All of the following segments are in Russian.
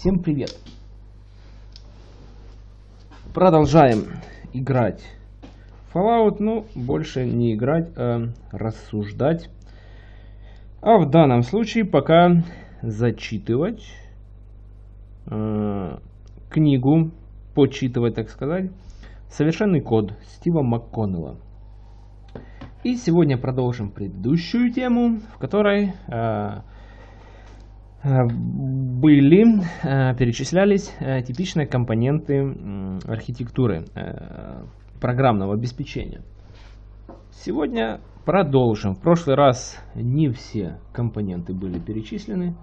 Всем привет! Продолжаем играть Fallout, ну, больше не играть, а рассуждать. А в данном случае пока зачитывать э, книгу, почитывать, так сказать, «Совершенный код» Стива МакКоннелла. И сегодня продолжим предыдущую тему, в которой э были, э, перечислялись э, типичные компоненты э, архитектуры э, программного обеспечения. Сегодня продолжим. В прошлый раз не все компоненты были перечислены,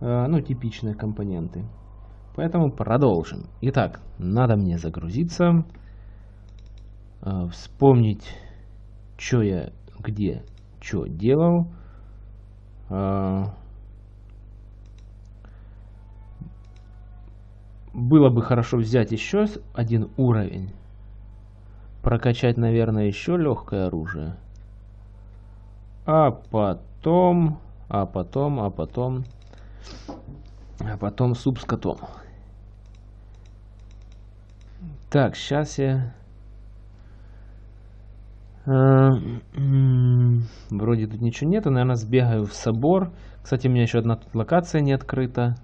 э, ну типичные компоненты. Поэтому продолжим. Итак, надо мне загрузиться, э, вспомнить что я где что делал. Было бы хорошо взять еще один уровень. Прокачать, наверное, еще легкое оружие. А потом, а потом, а потом, а потом суп с котом. Так, сейчас я Э, вроде тут ничего нету, наверное, сбегаю в собор. Кстати, у меня еще одна тут локация не открыта.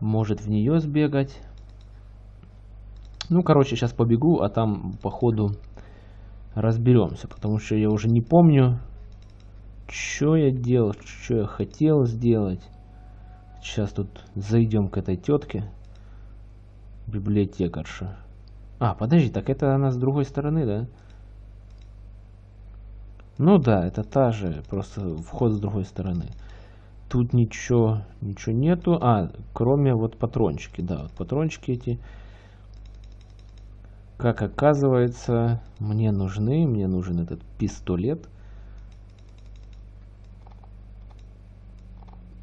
Может в нее сбегать. Ну, короче, сейчас побегу, а там по ходу разберемся. Потому что я уже не помню, что я делал, что я хотел сделать. Сейчас тут зайдем к этой тетке. Библиотекарша. А, подожди, так это она с другой стороны, да? Ну да, это та же, просто вход с другой стороны. Тут ничего, ничего нету. А, кроме вот патрончики, да, вот патрончики эти. Как оказывается, мне нужны, мне нужен этот пистолет.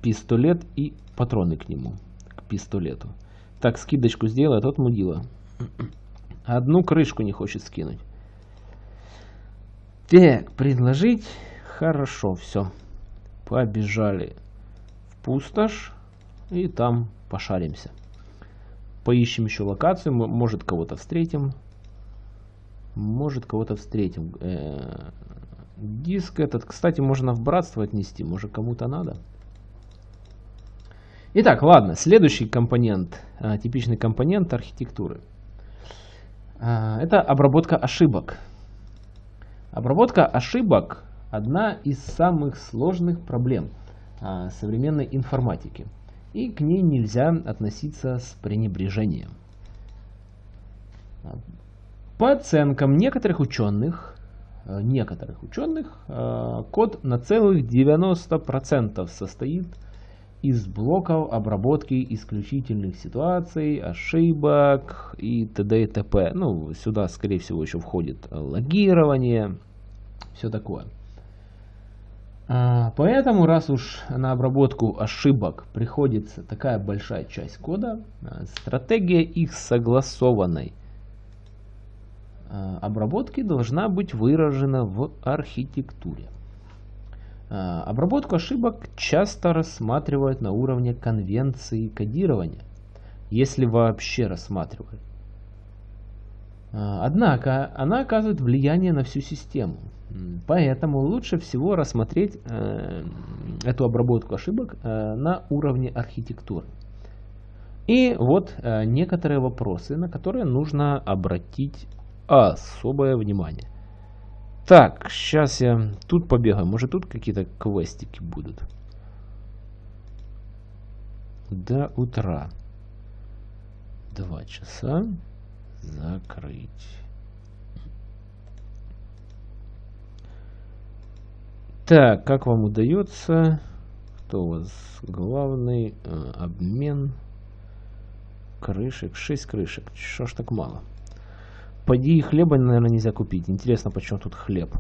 Пистолет и патроны к нему, к пистолету. Так, скидочку сделай, а тот мудила. Одну крышку не хочет скинуть. Так, предложить. Хорошо, все. Побежали пустошь. И там пошаримся. Поищем еще локацию. Может кого-то встретим. Может кого-то встретим. Э -э диск этот, кстати, можно в братство отнести. Может кому-то надо. Итак, ладно. Следующий компонент. А, типичный компонент архитектуры. А, это обработка ошибок. Обработка ошибок – одна из самых сложных проблем современной информатики, и к ней нельзя относиться с пренебрежением. По оценкам некоторых ученых, а, некоторых ученых, а, код на целых 90% состоит из блоков обработки исключительных ситуаций, ошибок и т.д. и т.п. Ну, сюда, скорее всего, еще входит логирование, все такое. А, поэтому, раз уж на обработку ошибок приходится такая большая часть кода, а, стратегия их согласованной а, обработки должна быть выражена в архитектуре. Обработку ошибок часто рассматривают на уровне конвенции кодирования, если вообще рассматривают. Однако она оказывает влияние на всю систему. Поэтому лучше всего рассмотреть э, эту обработку ошибок э, на уровне архитектуры. И вот э, некоторые вопросы, на которые нужно обратить особое внимание. Так, сейчас я тут побегаю. Может тут какие-то квестики будут. До утра. Два часа. Закрыть. Так, как вам удается? Кто у вас главный? Э, обмен. Крышек. 6 крышек. Что ж так мало? Поди хлеба, наверное, нельзя купить. Интересно, почему тут хлеб.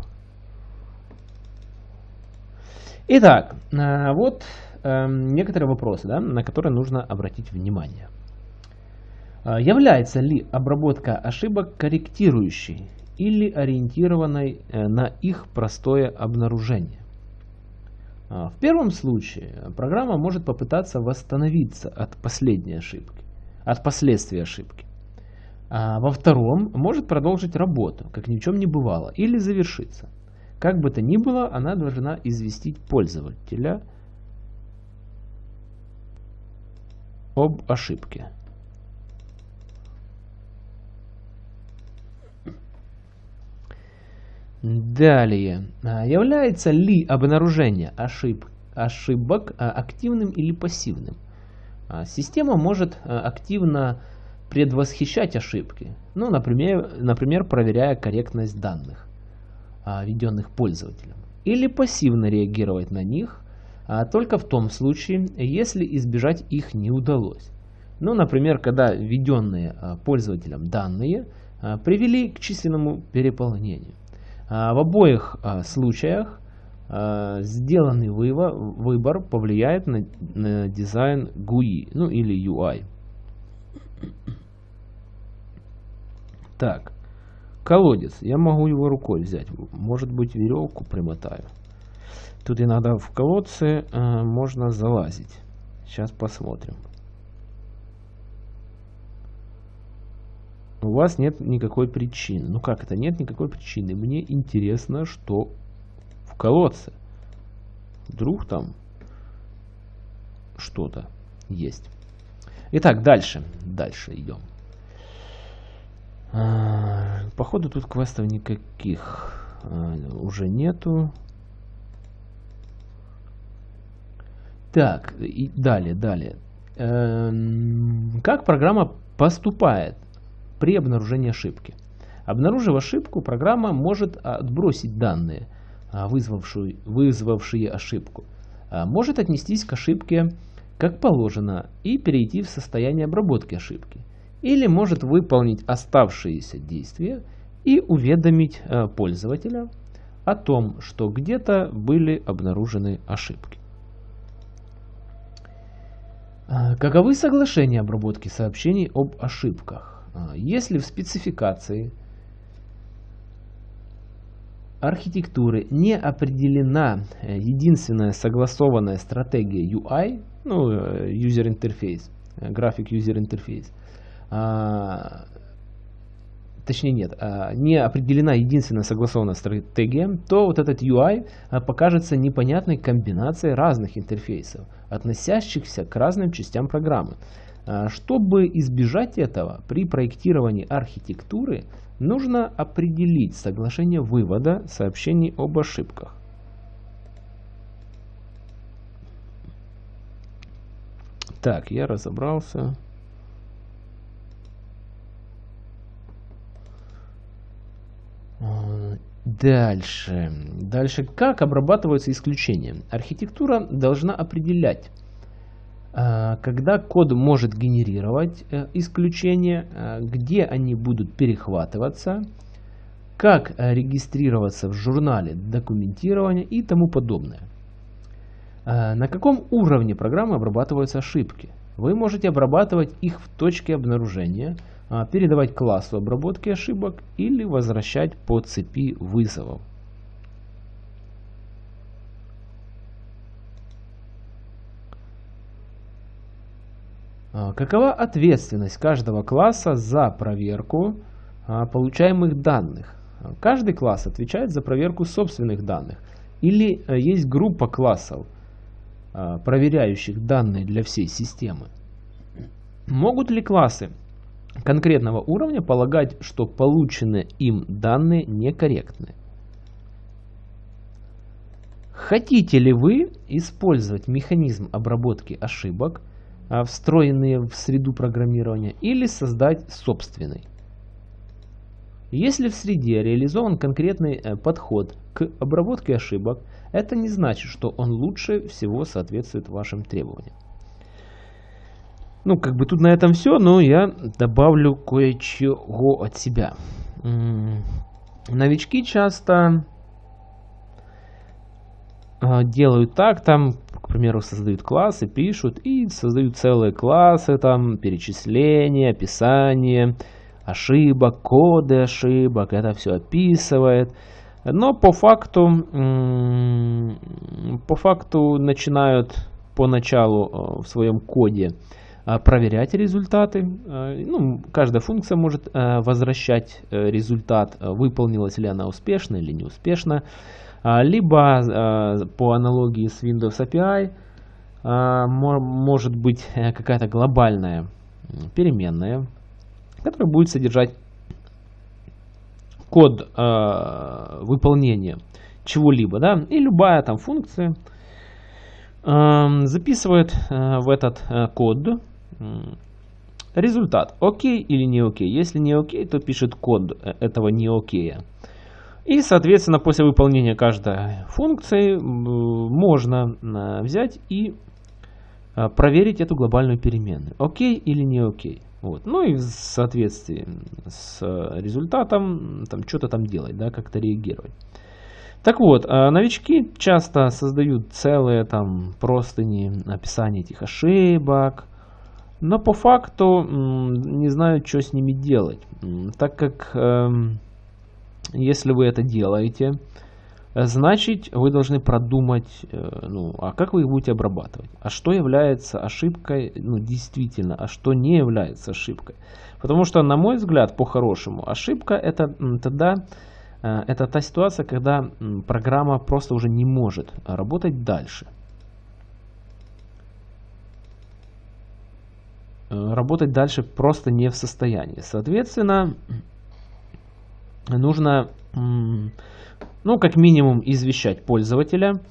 Итак, э, вот э, некоторые вопросы, да, на которые нужно обратить внимание. Э, является ли обработка ошибок корректирующей или ориентированной э, на их простое обнаружение. В первом случае программа может попытаться восстановиться от последней ошибки, от последствий ошибки. А во втором может продолжить работу, как ни в чем не бывало, или завершиться. Как бы то ни было, она должна известить пользователя об ошибке. Далее. А, является ли обнаружение ошиб, ошибок а, активным или пассивным? А, система может активно предвосхищать ошибки, ну, например, например проверяя корректность данных, введенных пользователем, или пассивно реагировать на них, только в том случае, если избежать их не удалось. Ну, например, когда введенные пользователем данные привели к численному переполнению. А, в обоих а, случаях а, сделанный выбор повлияет на, на дизайн GUI, ну или UI. Так, колодец. Я могу его рукой взять. Может быть веревку примотаю. Тут иногда в колодце э, можно залазить. Сейчас посмотрим. У вас нет никакой причины. Ну как это? Нет никакой причины. Мне интересно, что в колодце. Вдруг там что-то есть. Итак, дальше. Дальше идем. А, походу тут квестов никаких а, уже нету. Так, и далее, далее. Эм, как программа поступает при обнаружении ошибки. Обнаружив ошибку, программа может отбросить данные, а, вызвавшие, вызвавшие ошибку. А, может отнестись к ошибке как положено и перейти в состояние обработки ошибки. Или может выполнить оставшиеся действия и уведомить а, пользователя о том, что где-то были обнаружены ошибки. Каковы соглашения обработки сообщений об ошибках? А, если в спецификации архитектуры не определена э, единственная согласованная стратегия UI, ну, э, user interface, э, график user interface, а, точнее нет, а, не определена единственная согласованная стратегия, то вот этот UI покажется непонятной комбинацией разных интерфейсов, относящихся к разным частям программы. А, чтобы избежать этого, при проектировании архитектуры нужно определить соглашение вывода сообщений об ошибках. Так, я разобрался. А, дальше. Дальше. Как обрабатываются исключения? Архитектура должна определять когда код может генерировать э, исключения, э, где они будут перехватываться, как регистрироваться в журнале документирования и тому подобное. На каком уровне программы обрабатываются ошибки? Вы можете обрабатывать их в точке обнаружения, передавать классу обработки ошибок или возвращать по цепи вызовов. Какова ответственность каждого класса за проверку а, получаемых данных? Каждый класс отвечает за проверку собственных данных. Или э, есть группа классов, а, проверяющих данные для всей системы. Могут ли классы конкретного уровня полагать, что полученные им данные некорректны? Хотите ли вы использовать механизм обработки ошибок – а, встроенные в среду программирования, или создать собственный. Если в среде реализован конкретный э, подход к обработке ошибок, это не значит, что он лучше всего соответствует вашим требованиям. Ну, как бы тут на этом все, но я добавлю кое-чего от себя. Новички часто а, делают так, там к примеру, создают классы, пишут и создают целые классы, там, перечисления, описание, ошибок, коды ошибок, это все описывает. Но по факту, по факту начинают поначалу в своем коде проверять результаты. Ну, каждая функция может возвращать результат, выполнилась ли она успешно или неуспешно. Либо по аналогии с Windows API может быть э, какая-то глобальная переменная, которая будет содержать код выполнения чего-либо, да, и любая там функция записывает в этот э, код результат, окей или не окей. Если не окей, то пишет код э, этого не окея. И, соответственно, после выполнения каждой функции можно э, взять и э, проверить эту глобальную переменную. Окей или не окей. Вот. Ну и в соответствии с э, результатом там что-то там делать, да, как-то реагировать. Так вот, э, новички часто создают целые там простыни описания этих ошибок, но по факту не знают, что с ними делать, так как эм, если вы это делаете, значит вы должны продумать, э, ну, а как вы их будете обрабатывать, а что является ошибкой, ну, действительно, а что не является ошибкой. Потому что, на мой взгляд, по-хорошему, ошибка это тогда, э, это та ситуация, когда программа просто уже не может работать дальше. Э, работать дальше просто не в состоянии. Соответственно, нужно ну, как минимум, извещать пользователя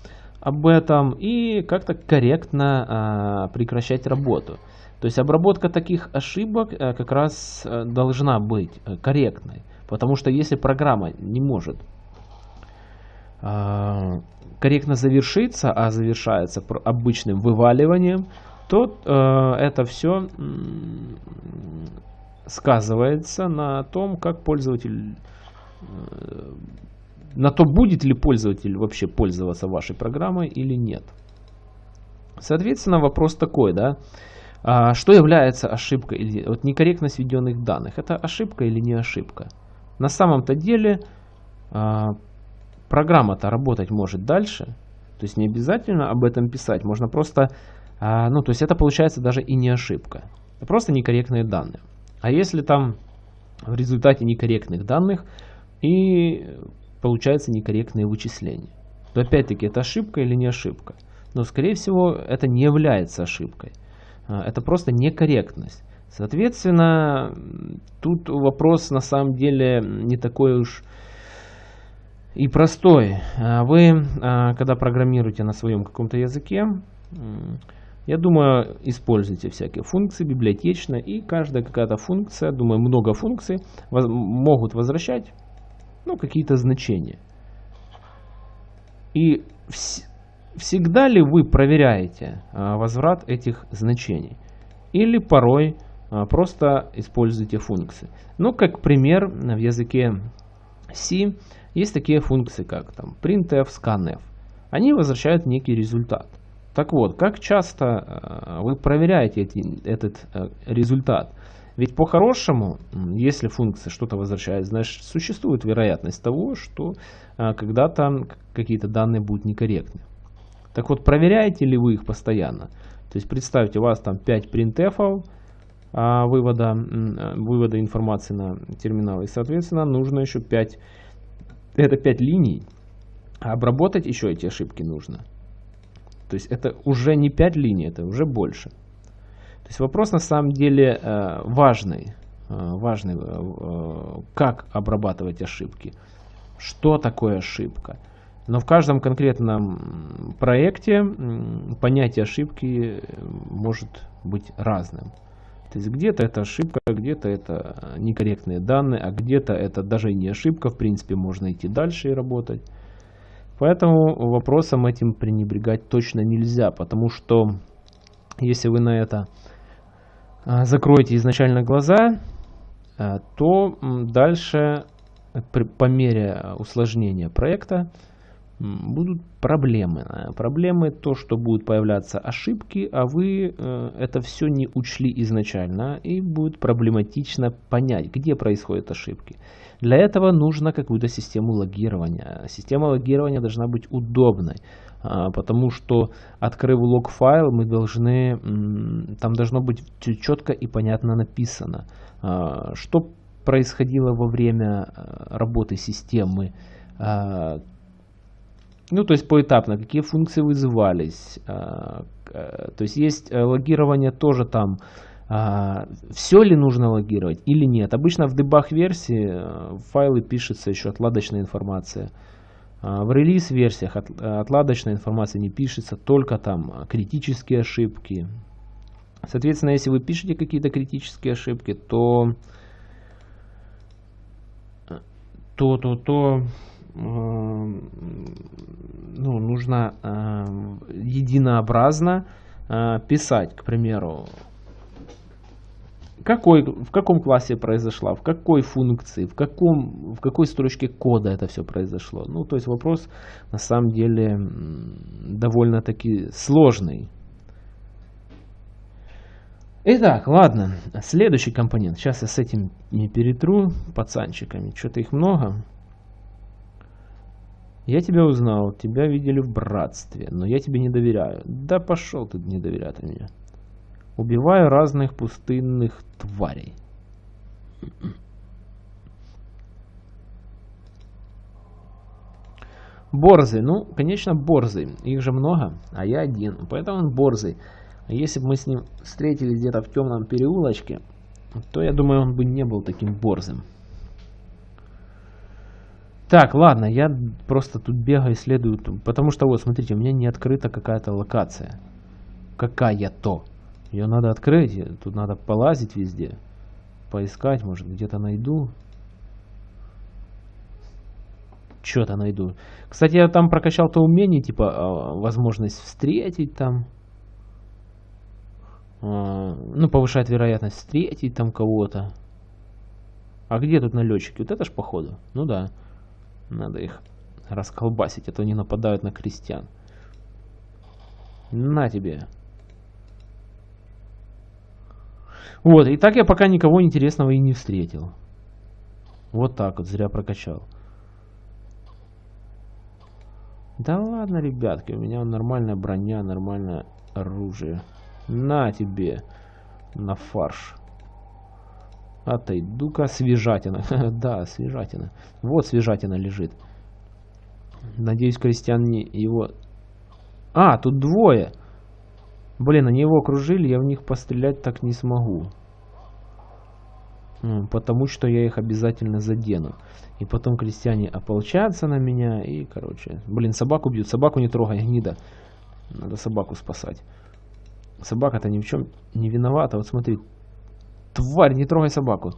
об этом и как-то корректно а, прекращать работу. То есть обработка таких ошибок а, как раз а, должна быть а, корректной. Потому что если программа не может а, корректно завершиться, а завершается обычным вываливанием, то это все сказывается на том, как пользователь на то, будет ли пользователь вообще пользоваться вашей программой или нет. Соответственно, вопрос такой, да, а, что является ошибкой или вот некорректность введенных данных? Это ошибка или не ошибка? На самом-то деле а, программа-то работать может дальше, то есть не обязательно об этом писать, можно просто, а, ну то есть это получается даже и не ошибка, просто некорректные данные. А если там в результате некорректных данных и получается некорректные вычисления. То опять-таки это ошибка или не ошибка. Но скорее всего это не является ошибкой. А, это просто некорректность. Соответственно, тут вопрос на самом деле не такой уж и простой. А вы, а, когда программируете на своем каком-то языке, я думаю, используйте всякие функции библиотечно, и каждая какая-то функция, думаю, много функций могут возвращать ну, какие-то значения. И вс всегда ли вы проверяете а, возврат этих значений? Или порой а, просто используете функции? Ну, как пример, в языке C есть такие функции, как там printf, scanf. Они возвращают некий результат. Так вот, как часто а, вы проверяете эти, этот а, результат? Ведь по-хорошему, если функция что-то возвращает, значит существует вероятность того, что а, когда-то какие-то данные будут некорректны. Так вот, проверяете ли вы их постоянно? То есть представьте, у вас там 5 printf а, вывода, а, вывода информации на терминал, и соответственно нужно еще 5, это 5 линий, а обработать еще эти ошибки нужно. То есть это уже не 5 линий, это уже больше. То есть вопрос на самом деле э, важный, э, важный, э, как обрабатывать ошибки, что такое ошибка. Но в каждом конкретном проекте понятие ошибки может быть разным. То есть где-то это ошибка, где-то это некорректные данные, а где-то это даже не ошибка, в принципе можно идти дальше и работать. Поэтому вопросом этим пренебрегать точно нельзя, потому что если вы на это закроете изначально глаза, а, то дальше по мере усложнения проекта будут проблемы. Проблемы то, что будут появляться ошибки, а вы э, это все не учли изначально, и будет проблематично понять, где происходят ошибки. Для этого нужно какую-то систему логирования. Система логирования должна быть удобной, а, потому что, открыв лог-файл, мы должны, там должно быть четко и понятно написано, а, что происходило во время э, работы системы, а, ну, то есть поэтапно, какие функции вызывались. А, то есть есть э, логирование тоже там, а, все ли нужно логировать или нет. Обычно в дебаг версии э, файлы пишется еще отладочная информация. В релиз версиях отладочная информация не пишется, только там критические ошибки. Соответственно, если вы пишете какие-то критические ошибки, то то, то, то ну, нужно э, единообразно э, писать, к примеру, какой, в каком классе произошла, в какой функции, в, каком, в какой строчке кода это все произошло. Ну, то есть вопрос на самом деле довольно-таки сложный. Итак, ладно, следующий компонент. Сейчас я с этим не перетру пацанчиками, что-то их много. Я тебя узнал, тебя видели в братстве, но я тебе не доверяю. Да пошел ты не доверять мне. Убиваю разных пустынных тварей. Борзый. Ну, конечно, борзый. Их же много, а я один. Поэтому он борзый. Если бы мы с ним встретились где-то в темном переулочке, то я думаю, он бы не был таким борзым. Так, ладно, я просто тут бегаю, исследую, потому что вот, смотрите, у меня не открыта какая-то локация. Какая-то. Ее надо открыть, тут надо полазить везде, поискать, может, где-то найду. Что-то найду. Кстати, я там прокачал то умение, типа, а, возможность встретить там. А, ну, повышает вероятность встретить там кого-то. А где тут налетчики? Вот это ж походу. Ну да. Надо их расколбасить, а то они нападают на крестьян. На тебе. Вот, и так я пока никого интересного и не встретил. Вот так вот, зря прокачал. Да ладно, ребятки, у меня нормальная броня, нормальное оружие. На тебе, на фарш. Отойду-ка, свежатина. да, свежатина. Вот свежатина лежит. Надеюсь, крестьян не его... А, тут двое. Блин, они его окружили, я в них пострелять так не смогу. Потому что я их обязательно задену. И потом крестьяне ополчатся на меня и, короче... Блин, собаку бьют. Собаку не трогай, гнида. Надо собаку спасать. Собака-то ни в чем не виновата. Вот смотри, Тварь, не трогай собаку.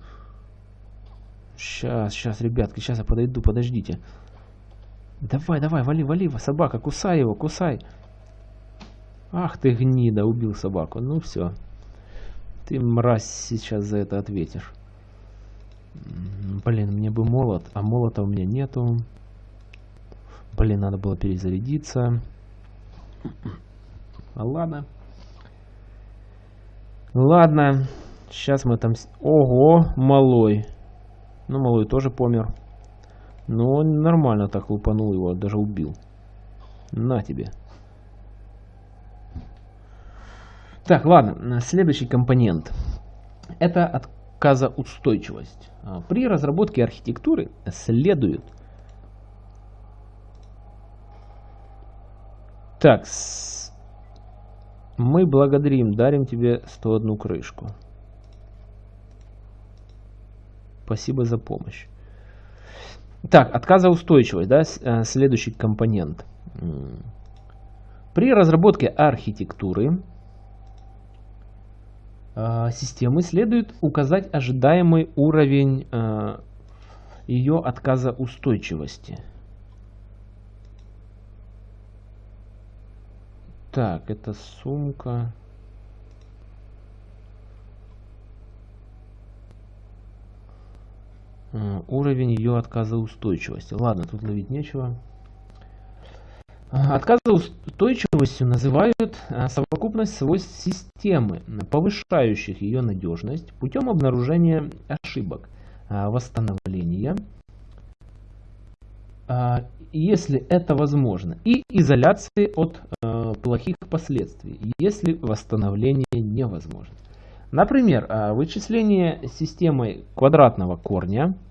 Сейчас, сейчас, ребятки, сейчас я подойду, подождите. Давай, давай, вали, вали, собака, кусай его, кусай. Ах ты гнида, убил собаку. Ну все. Ты, мразь, сейчас за это ответишь. Блин, мне бы молот, а молота у меня нету. Блин, надо было перезарядиться. А ладно. Ладно. Сейчас мы там... Ого, малой. Ну, малой тоже помер. Но ну, он нормально так лупанул его, даже убил. На тебе. Так, ладно, следующий компонент. Это отказоустойчивость. А, при разработке архитектуры следует... Так, мы благодарим, дарим тебе 101 крышку. Спасибо за помощь. Так, отказоустойчивость, да, э, следующий компонент. При разработке архитектуры э, системы следует указать ожидаемый уровень э, ее отказоустойчивости. Так, это сумка. уровень ее отказоустойчивости. Ладно, тут ловить нечего. Отказоустойчивостью называют а, совокупность свойств системы, повышающих ее надежность путем обнаружения ошибок, а, восстановления, а, если это возможно, и изоляции от плохих последствий, если восстановление невозможно. Например, вычисление системой квадратного корня –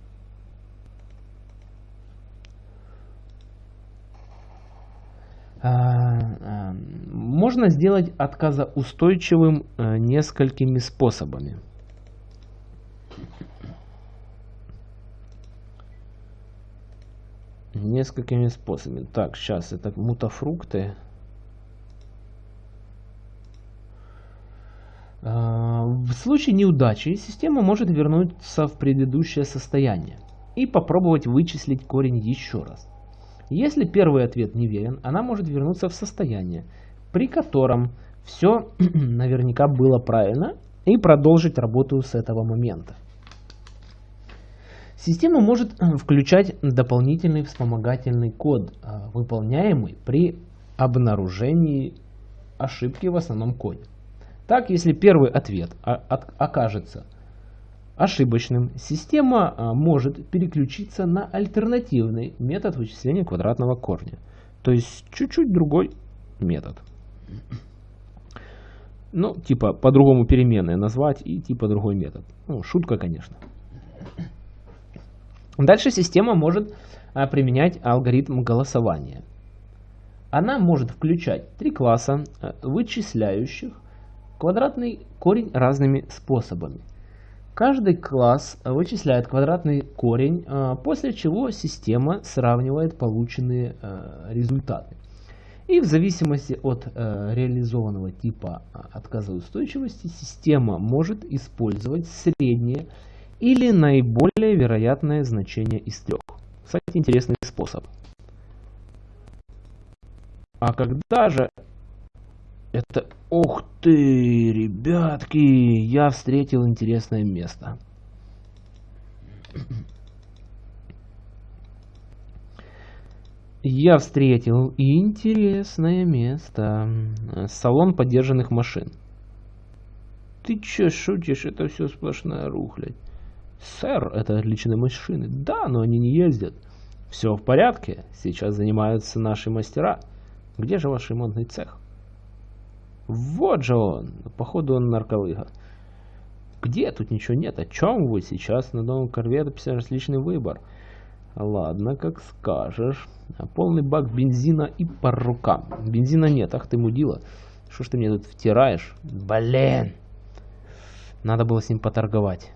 А, а, можно сделать отказоустойчивым э, несколькими способами. Несколькими способами. Так, сейчас это мутафрукты. А, в случае неудачи система может вернуться в предыдущее состояние и попробовать вычислить корень еще раз. Если первый ответ неверен, она может вернуться в состояние, при котором все наверняка было правильно, и продолжить работу с этого момента. Система может э, включать дополнительный вспомогательный код, э, выполняемый при обнаружении ошибки в основном коде. Так, если первый ответ окажется ошибочным, система а, может переключиться на альтернативный метод вычисления квадратного корня. То есть чуть-чуть другой метод. Ну, типа по-другому переменные назвать и типа другой метод. Ну, шутка, конечно. Дальше система может а, применять алгоритм голосования. Она может включать три класса, а, вычисляющих квадратный корень разными способами. Каждый класс вычисляет квадратный корень, а, после чего система сравнивает полученные а, результаты. И в зависимости от а, реализованного типа отказоустойчивости система может использовать среднее или наиболее вероятное значение из трех. Кстати, интересный способ. А когда же это... Ух ты, ребятки! Я встретил интересное место. Я встретил интересное место. Салон подержанных машин. Ты чё шутишь? Это все сплошная рухлядь. Сэр, это отличные машины. Да, но они не ездят. Все в порядке. Сейчас занимаются наши мастера. Где же ваш ремонтный цех? Вот же он. Походу он нарколыга. Где? Тут ничего нет. О чем вы сейчас? На новом корвете 50 различный выбор. Ладно, как скажешь. Полный бак бензина и по рукам. Бензина нет. Ах ты мудила. Что ж ты мне тут втираешь? Блин. Надо было с ним поторговать.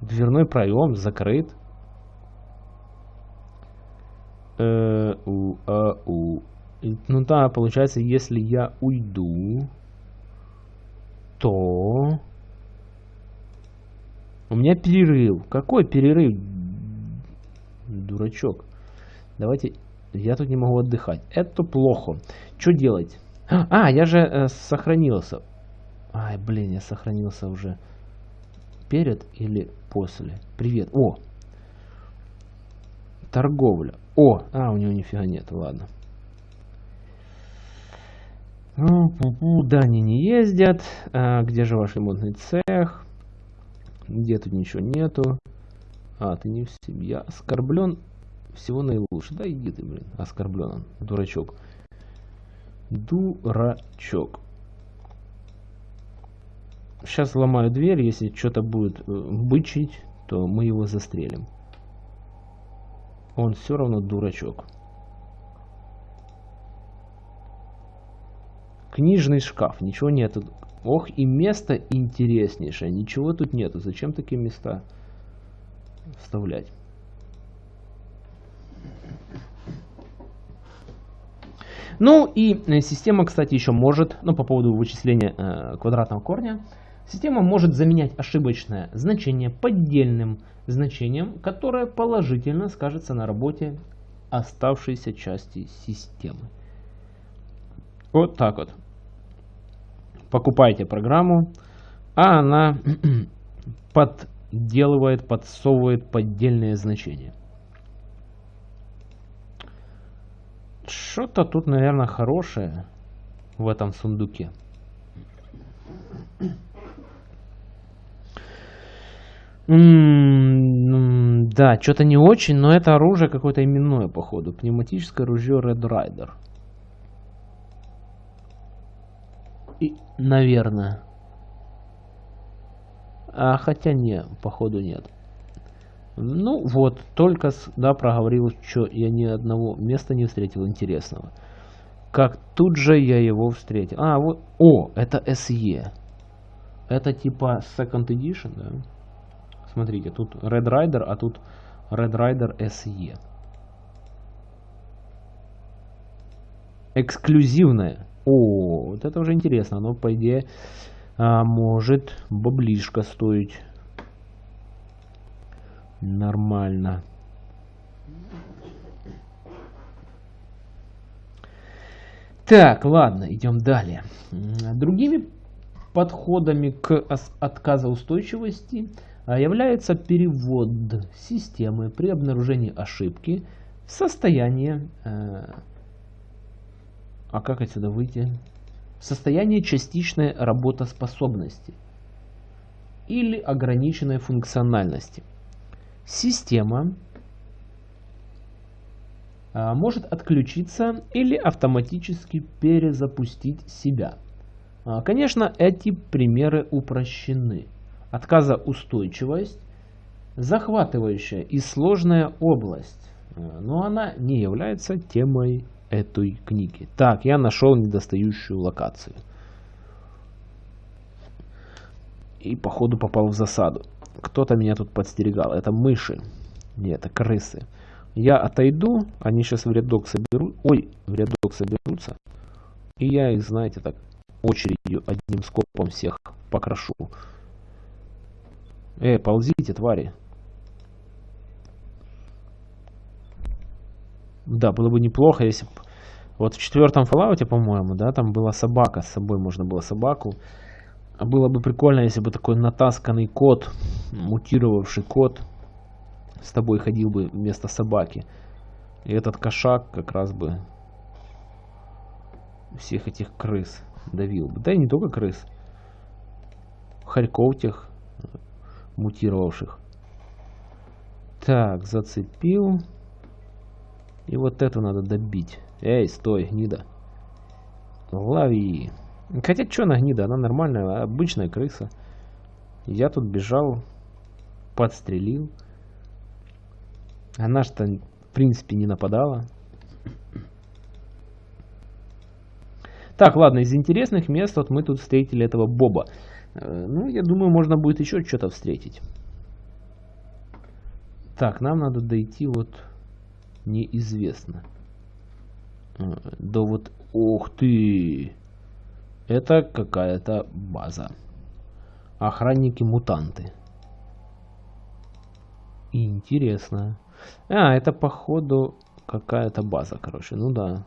Дверной проем закрыт. Э, у, а. Ну да, получается, если я уйду, то... У меня перерыв. Какой перерыв? Дурачок. Давайте... Я тут не могу отдыхать. Это плохо. Что делать? А, я же э, сохранился. Ай, блин, я сохранился уже. Перед или после? Привет. О! Торговля. О! А, у него нифига нет. Ладно. Ну, да, они не ездят. А, где же ваш ремонтный цех? Где тут ничего нету? А, ты не в семье. Оскорблен всего наилучше. Да иди ты, блин. Оскорблен он. Дурачок. Дурачок. Сейчас ломаю дверь. Если что-то будет э, бычить, то мы его застрелим. Он все равно дурачок. Книжный шкаф, ничего нету. Ох, и место интереснейшее, ничего тут нету. Зачем такие места вставлять? Ну и э, система, кстати, еще может, ну по поводу вычисления э, квадратного корня, система может заменять ошибочное значение поддельным значением, которое положительно скажется на работе оставшейся части системы. Вот так вот покупаете программу, а она подделывает, подсовывает поддельные значения. Что-то тут, наверное, хорошее в этом сундуке. М -м да, что-то не очень, но это оружие какое-то именное, походу. Пневматическое ружье Red Rider. И, наверное. А хотя не, походу нет. Ну вот, только да, проговорил, что я ни одного места не встретил интересного. Как тут же я его встретил. А, вот, о, это SE. Это типа Second Edition, да? Смотрите, тут Red Rider, а тут Red Rider SE. Эксклюзивное. О, вот это уже интересно. Оно, по идее, а, может баблишко стоить. Нормально. Так, ладно, идем далее. Другими подходами к отказоустойчивости а, является перевод системы при обнаружении ошибки в состояние... А как отсюда выйти? Состояние частичной работоспособности или ограниченной функциональности. Система а, может отключиться или автоматически перезапустить себя. А, конечно, эти примеры упрощены. Отказоустойчивость – захватывающая и сложная область, а, но она не является темой этой книги. Так, я нашел недостающую локацию. И походу попал в засаду. Кто-то меня тут подстерегал. Это мыши. Нет, это крысы. Я отойду, они сейчас в рядок соберут. Ой, в рядок соберутся. И я их, знаете, так очередью одним скопом всех покрошу. Эй, ползите, твари. Да, было бы неплохо, если бы... Вот в четвертом Fallout, по-моему, да, там была собака. С собой можно было собаку. А было бы прикольно, если бы такой натасканный кот, мутировавший кот, с тобой ходил бы вместо собаки. И этот кошак как раз бы всех этих крыс давил бы. Да и не только крыс. Хорьков тех мутировавших. Так, зацепил. И вот это надо добить. Эй, стой, гнида. Лови. Хотя, что она гнида? Она нормальная, обычная крыса. Я тут бежал, подстрелил. Она что, в принципе, не нападала. Так, ладно, из интересных мест вот мы тут встретили этого Боба. Э, ну, я думаю, можно будет еще что-то встретить. Так, нам надо дойти вот неизвестно. Э, да вот, ух ты! Это какая-то база. Охранники-мутанты. Интересно. А, это походу какая-то база, короче. Ну да.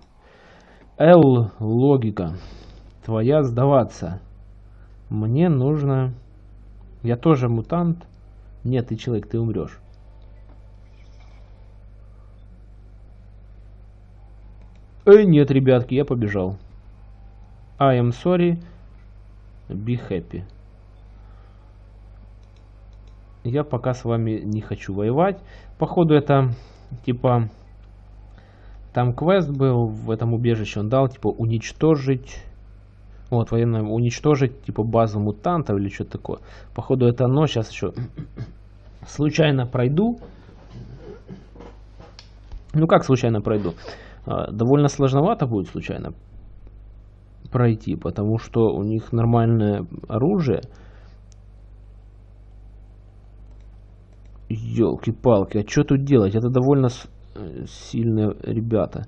Л, логика. Твоя сдаваться. Мне нужно... Я тоже мутант. Нет, ты человек, ты умрешь. Эй, нет, ребятки, я побежал. I am sorry. Be happy. Я пока с вами не хочу воевать. Походу это типа... Там квест был в этом убежище. Он дал типа уничтожить... Вот, военное уничтожить типа базу мутантов или что-то такое. Походу это оно. Сейчас еще случайно пройду. Ну как случайно пройду? А, довольно сложновато будет случайно пройти, потому что у них нормальное оружие. Елки-палки, а что тут делать? Это довольно э, сильные ребята.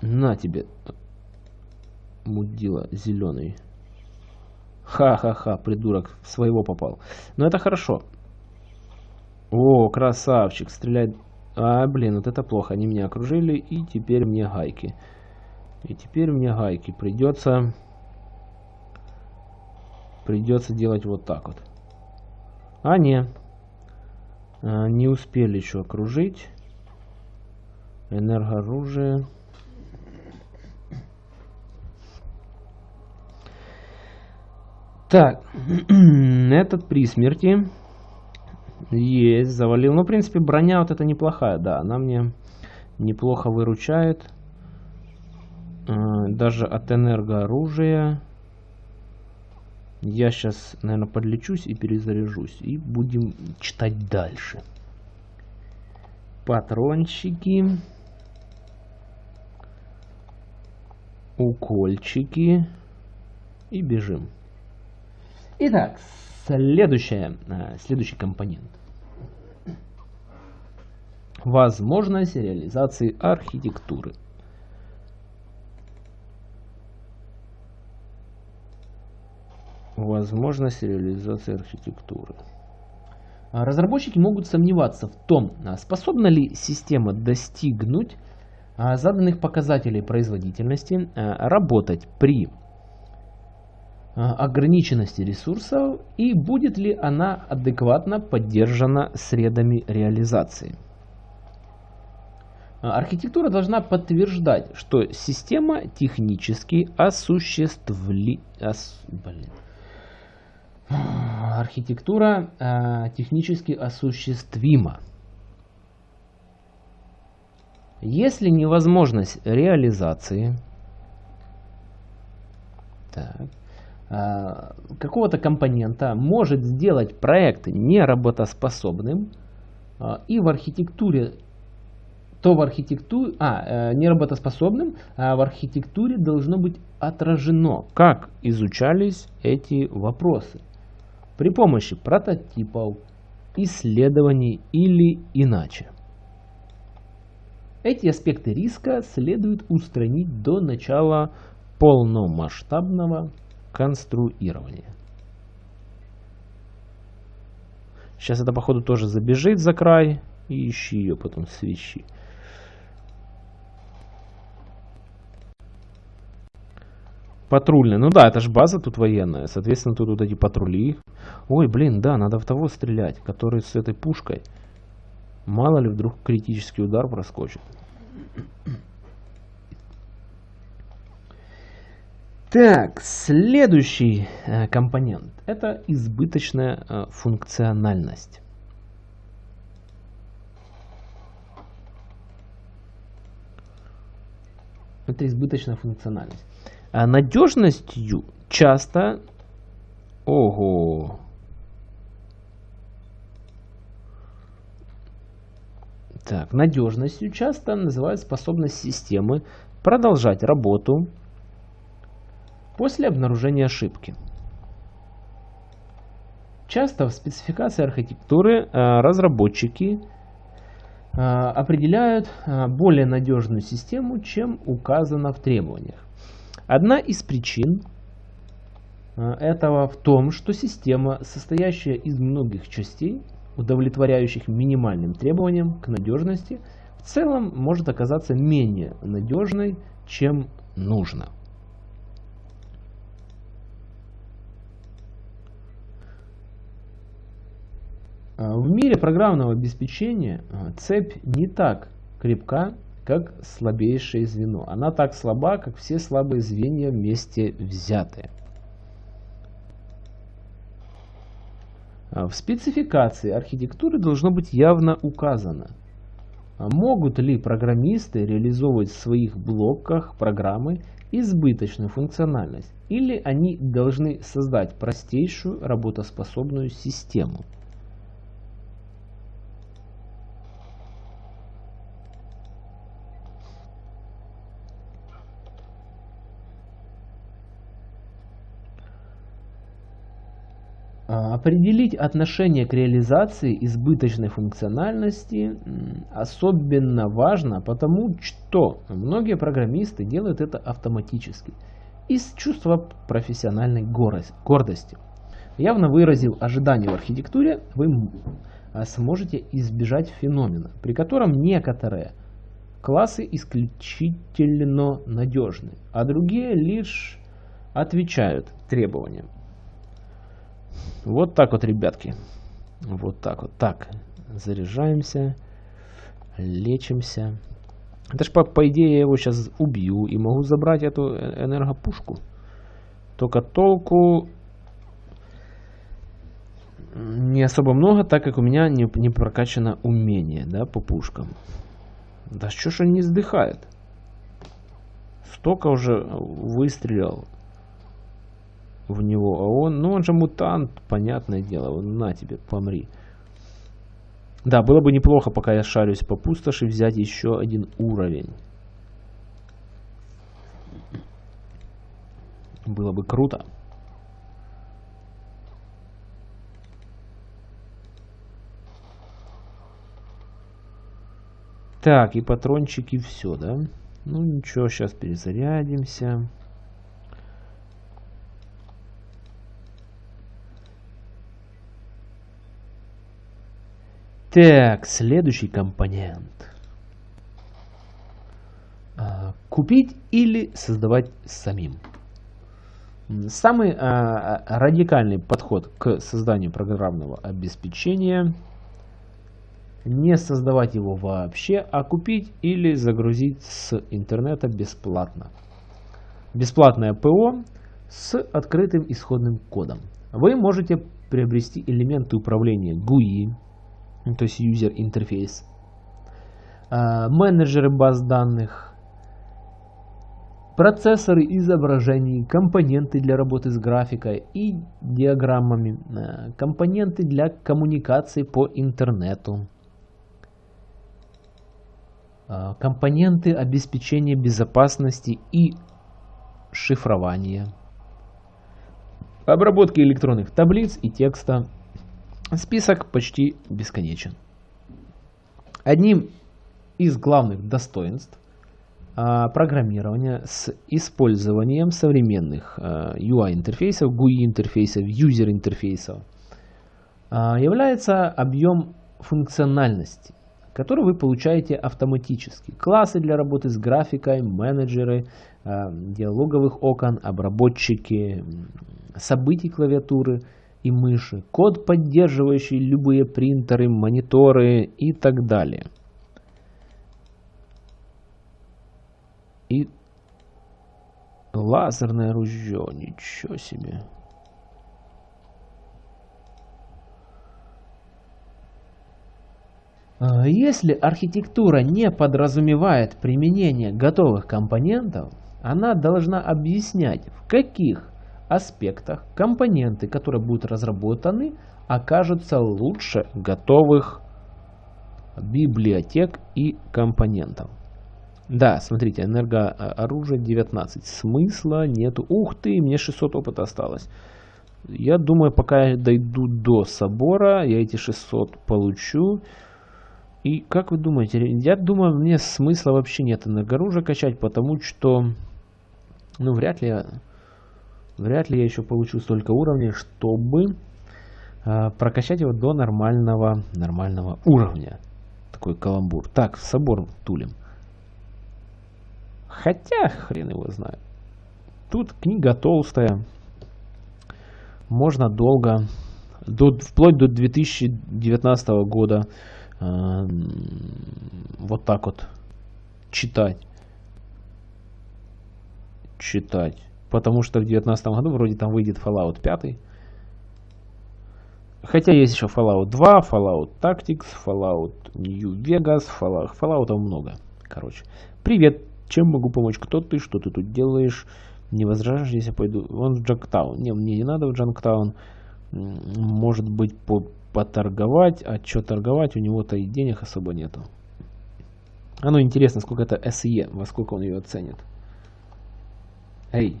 На тебе, мудила зеленый. Ха-ха-ха, придурок, своего попал. Но это хорошо. О, красавчик, стреляет. А, блин, вот это плохо. Они меня окружили, и теперь мне гайки. И теперь мне гайки придется придется делать вот так вот. А, не. А, не успели еще окружить. Энергооружие. Так, этот при смерти есть, завалил. Ну, в принципе, броня вот это неплохая, да, она мне неплохо выручает. Э, даже от энергооружия. Я сейчас, наверное, подлечусь и перезаряжусь. И будем читать дальше. Патрончики. Укольчики. И бежим. Итак, следующее, э, следующий компонент. Возможность реализации архитектуры. Возможность реализации архитектуры. Разработчики могут сомневаться в том, а способна ли система достигнуть а, заданных показателей производительности, а, работать при а, ограниченности ресурсов и будет ли она адекватно поддержана средами реализации. А, архитектура должна подтверждать, что система технически осуществли... Ос... Блин. Архитектура э, технически осуществима. Если невозможность реализации, так, Э, какого-то компонента может сделать проект неработоспособным, э, и в архитектуре, то в архитектуре, а, э, неработоспособным, а в архитектуре должно быть отражено, как изучались эти вопросы при помощи прототипов, исследований или иначе. Эти аспекты риска следует устранить до начала полномасштабного конструирование. Сейчас это, походу, тоже забежит за край. И ищи ее потом свищи. Патрульная. Ну да, это же база тут военная. Соответственно, тут вот эти патрули. Ой, блин, да, надо в того стрелять, который с этой пушкой. Мало ли, вдруг критический удар проскочит. Так, следующий э, компонент – это избыточная э, функциональность. Это избыточная функциональность. А надежностью часто... Ого! Так, надежностью часто называют способность системы продолжать работу после обнаружения ошибки. Часто в спецификации архитектуры э, разработчики э, определяют э, более надежную систему, чем указано в требованиях. Одна из причин этого в том, что система, состоящая из многих частей, удовлетворяющих минимальным требованиям к надежности, в целом может оказаться менее надежной, чем нужно. В мире программного обеспечения а, цепь не так крепка, как слабейшее звено. Она так слаба, как все слабые звенья вместе взятые. А, в спецификации архитектуры должно быть явно указано, могут ли программисты реализовывать в своих блоках программы избыточную функциональность, или они должны создать простейшую работоспособную систему. А, определить отношение к реализации избыточной функциональности особенно важно, потому что многие программисты делают это автоматически, из чувства профессиональной гордости. Явно выразив ожидания в архитектуре, вы а, сможете избежать феномена, при котором некоторые классы исключительно надежны, а другие лишь отвечают требованиям. Вот так вот, ребятки. Вот так вот. Так, заряжаемся, лечимся. Это ж по, по идее я его сейчас убью и могу забрать эту э, энергопушку. Только толку не особо много, так как у меня не, не прокачано умение да, по пушкам. Да что ж он не сдыхает? Столько уже выстрелил в него, а он, ну он же мутант, понятное дело, на тебе, помри. Да, было бы неплохо, пока я шарюсь по пустоши, взять еще один уровень. Было бы круто. Так, и патрончики все, да? Ну ничего, сейчас перезарядимся. Так, следующий компонент. А, купить или создавать самим. Самый а, радикальный подход к созданию программного обеспечения не создавать его вообще, а купить или загрузить с интернета бесплатно. Бесплатное ПО с открытым исходным кодом. Вы можете приобрести элементы управления GUI, то есть User Interface, а, менеджеры баз данных, процессоры изображений, компоненты для работы с графикой и диаграммами, а, компоненты для коммуникации по интернету, а, компоненты обеспечения безопасности и шифрования, обработки электронных таблиц и текста, Список почти бесконечен. Одним из главных достоинств а, программирования с использованием современных а, UI-интерфейсов, GUI-интерфейсов, юзер-интерфейсов а, является объем функциональности, который вы получаете автоматически. Классы для работы с графикой, менеджеры, диалоговых окон, обработчики, событий клавиатуры – и мыши, код, поддерживающий любые принтеры, мониторы и так далее. И лазерное ружье, ничего себе. А если архитектура не подразумевает применение готовых компонентов, она должна объяснять, в каких аспектах компоненты, которые будут разработаны, окажутся лучше готовых библиотек и компонентов. Да, смотрите, энергооружие 19. Смысла нету. Ух ты, мне 600 опыта осталось. Я думаю, пока я дойду до собора, я эти 600 получу. И как вы думаете, я думаю, мне смысла вообще нет энергооружия качать, потому что, ну, вряд ли я Вряд ли я еще получу столько уровней, чтобы э, прокачать его до нормального, нормального уровня. Такой каламбур. Так, собор тулим. Хотя, хрен его знает. Тут книга толстая. Можно долго, до, вплоть до 2019 года, э, вот так вот читать. Читать. Потому что в 2019 году вроде там выйдет Fallout 5. Хотя есть еще Fallout 2, Fallout Tactics, Fallout New Vegas, Fallout, Fallout много. Короче. Привет, чем могу помочь? Кто ты? Что ты тут делаешь? Не возражаешь, если я пойду? Вон в Джанктаун. Не, мне не надо в Джанктаун. Может быть, по поторговать. А что торговать? У него-то и денег особо нету. А ну интересно, сколько это SE, во сколько он ее оценит. Эй,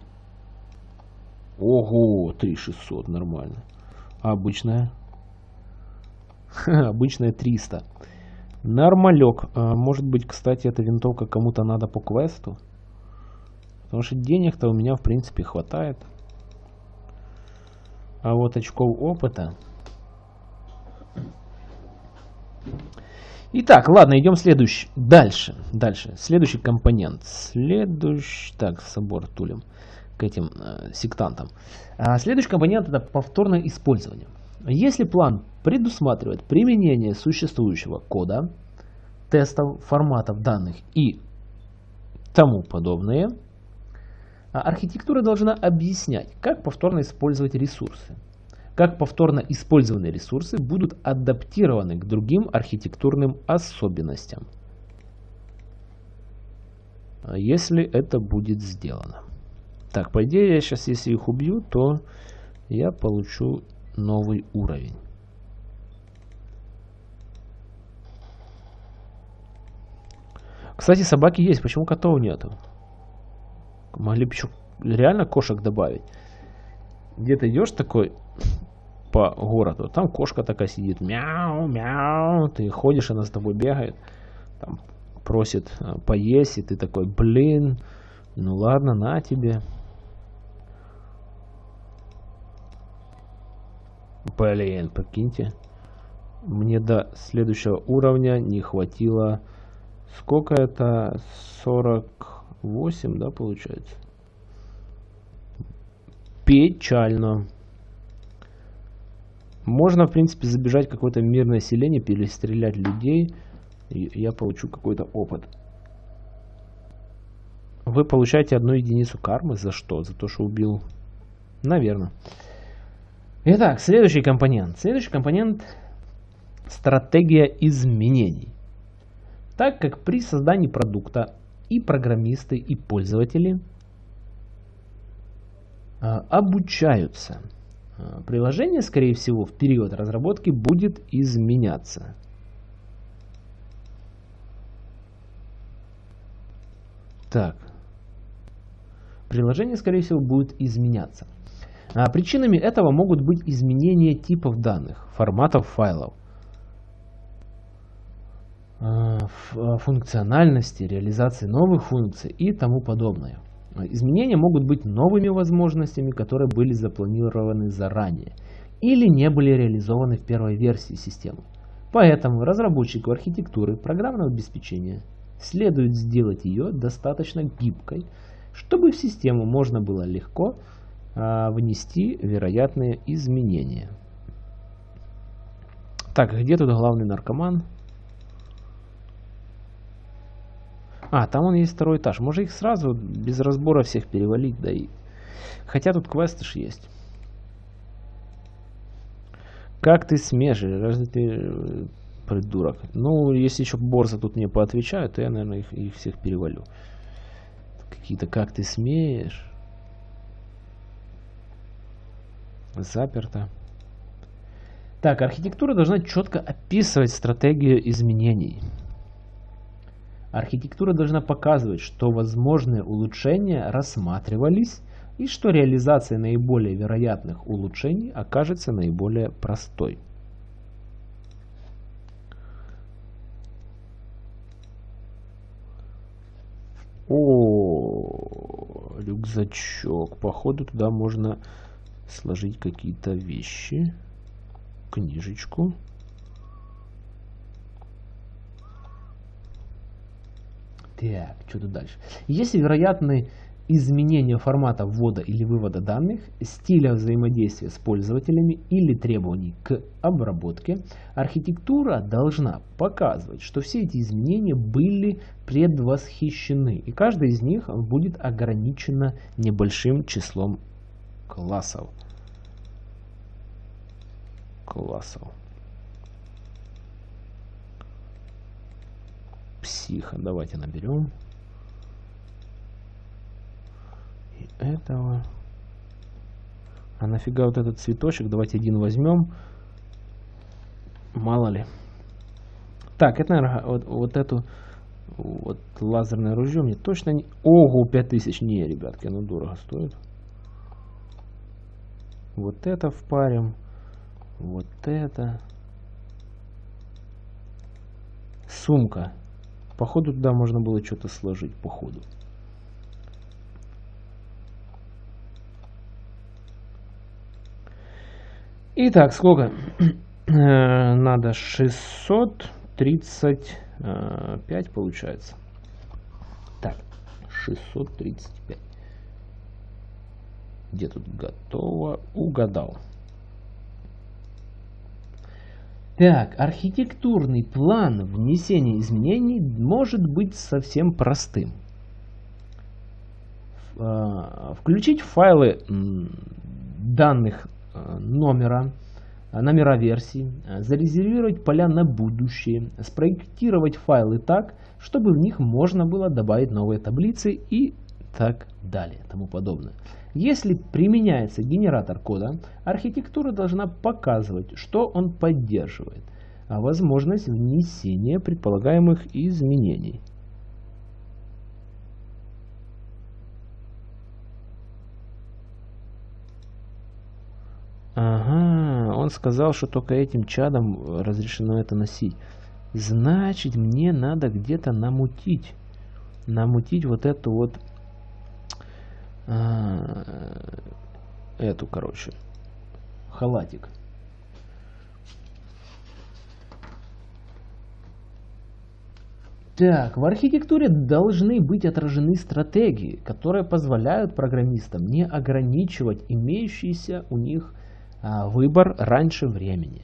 Ого, 3600, нормально. А обычная? обычная 300. Нормалек. А, может быть, кстати, эта винтовка кому-то надо по квесту? Потому что денег-то у меня, в принципе, хватает. А вот очков опыта... Итак, ладно, идем следующий. Дальше, дальше. Следующий компонент. Следующий... Так, собор тулем к этим э, сектантам. А следующий компонент это повторное использование. Если план предусматривает применение существующего кода, тестов, форматов данных и тому подобное. А архитектура должна объяснять, как повторно использовать ресурсы, как повторно использованные ресурсы будут адаптированы к другим архитектурным особенностям, если это будет сделано. Так, по идее, я сейчас, если их убью, то я получу новый уровень. Кстати, собаки есть, почему котов нету? Могли бы еще реально кошек добавить. Где то идешь такой по городу, там кошка такая сидит, мяу, мяу, ты ходишь, она с тобой бегает, там просит э, поесть, и ты такой, блин, ну ладно, на тебе. Блин, прикиньте, мне до следующего уровня не хватило, сколько это, 40 8, да, получается? Печально. Можно, в принципе, забежать какое-то мирное селение, перестрелять людей, и я получу какой-то опыт. Вы получаете одну единицу кармы. За что? За то, что убил? Наверное. Итак, следующий компонент. Следующий компонент – стратегия изменений. Так как при создании продукта и программисты, и пользователи а, обучаются. А, приложение, скорее всего, в период разработки будет изменяться. Так. Приложение, скорее всего, будет изменяться. А причинами этого могут быть изменения типов данных, форматов файлов, Э, э, функциональности, реализации новых функций и тому подобное. Изменения могут быть новыми возможностями, которые были запланированы заранее или не были реализованы в первой версии системы. Поэтому разработчику архитектуры программного обеспечения следует сделать ее достаточно гибкой, чтобы в систему можно было легко внести вероятные изменения. Так, где тут главный наркоман? А, там он есть второй этаж. Может их сразу без разбора всех перевалить, да и... Хотя тут квесты ж есть. Как ты смеешь? Разве ты э, придурок? Ну, если еще Борза тут мне поотвечают, то я, наверное, их, их всех перевалю. Какие-то как ты смеешь? Заперто. Так, архитектура должна четко описывать стратегию изменений. Архитектура должна показывать, что возможные улучшения рассматривались и что реализация наиболее вероятных улучшений окажется наиболее простой. О, рюкзачок. Походу туда можно сложить какие-то вещи. Книжечку. Так, что тут дальше? Если вероятны изменения формата ввода или вывода данных, стиля взаимодействия с пользователями или требований к обработке, архитектура должна показывать, что все эти изменения были предвосхищены, и каждая из них будет ограничена небольшим числом классов. Классов. психа. Давайте наберем. И этого. А нафига вот этот цветочек? Давайте один возьмем. Мало ли. Так, это, наверное, вот, вот эту вот лазерное ружье мне точно не... Ого, 5000. Не, ребятки, оно дорого стоит. Вот это впарим. Вот это. Сумка. Походу туда можно было что-то сложить, походу. Итак, сколько? Э, надо 635 получается. Так, 635. Где тут готово? Угадал. Так, архитектурный план внесения изменений может быть совсем простым. э, включить файлы данных э, номера, номера версий, зарезервировать поля на будущее, спроектировать файлы так, чтобы в них можно было добавить новые таблицы и так далее, тому подобное. Если применяется генератор кода, архитектура должна показывать, что он поддерживает, а возможность внесения предполагаемых изменений. Ага, он сказал, что только этим чадом разрешено это носить. Значит, мне надо где-то намутить. Намутить вот эту вот эту, короче, халатик. Так, в архитектуре должны быть отражены стратегии, которые позволяют программистам не ограничивать имеющийся у них а, выбор раньше времени.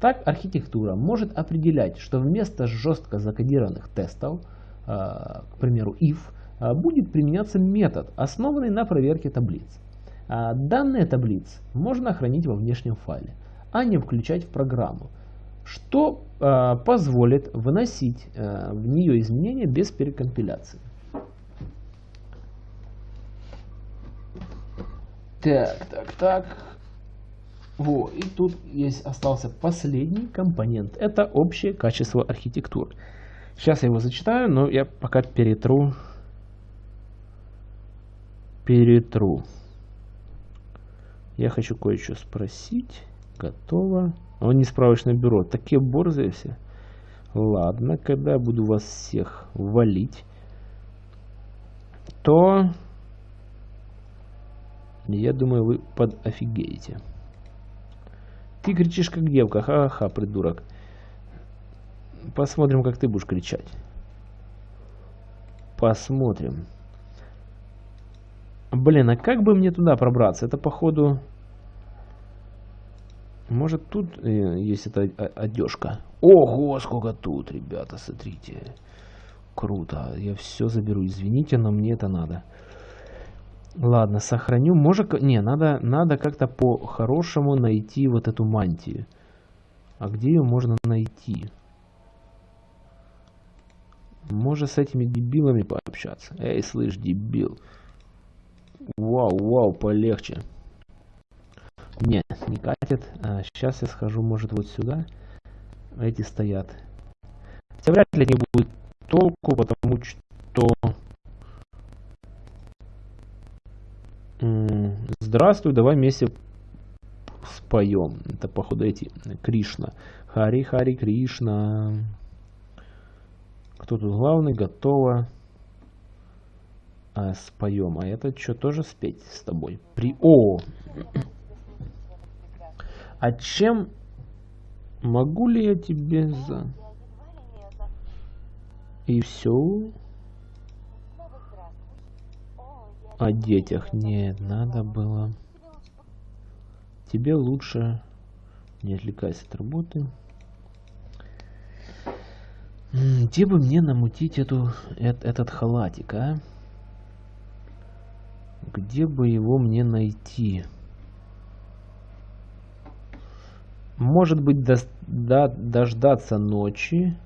Так архитектура может определять, что вместо жестко закодированных тестов, а, к примеру if, а, будет применяться метод, основанный на проверке таблиц. А, данные таблиц можно хранить во внешнем файле, а не включать в программу, что а, позволит выносить в нее изменения без перекомпиляции. Так, так, так. Вот, и тут есть остался последний компонент. Это общее качество архитектуры. Сейчас я его зачитаю, но я пока перетру перетру. Я хочу кое-что спросить. Готово. Он не справочное бюро. Такие борзые все. Ладно, когда я буду вас всех валить, то я думаю, вы под офигеете. Ты кричишь как девка. Ха-ха, придурок. Посмотрим, как ты будешь кричать. Посмотрим. Блин, а как бы мне туда пробраться? Это походу... Может тут э, есть эта одежка? Ого, сколько тут, ребята, смотрите. Круто. Я все заберу. Извините, но мне это надо. Ладно, сохраню. Может... Не, надо, надо как-то по-хорошему найти вот эту мантию. А где ее можно найти? Может с этими дебилами пообщаться? Эй, слышь, дебил. Вау, вау, полегче. Нет, не катит. А, сейчас я схожу, может, вот сюда. Эти стоят. Хотя вряд ли не будет толку, потому что... Здравствуй, давай вместе споем. Это, походу, эти Кришна. Хари, Хари, Кришна. Кто тут главный? Готово а, споем. А это что, тоже спеть с тобой? При... О! А чем могу ли я тебе за... И все? О детях нет, надо было. Тебе лучше не отвлекайся от работы. Где бы мне намутить эту, этот, этот халатик, а? Где бы его мне найти? Может быть, до, до, дождаться ночи.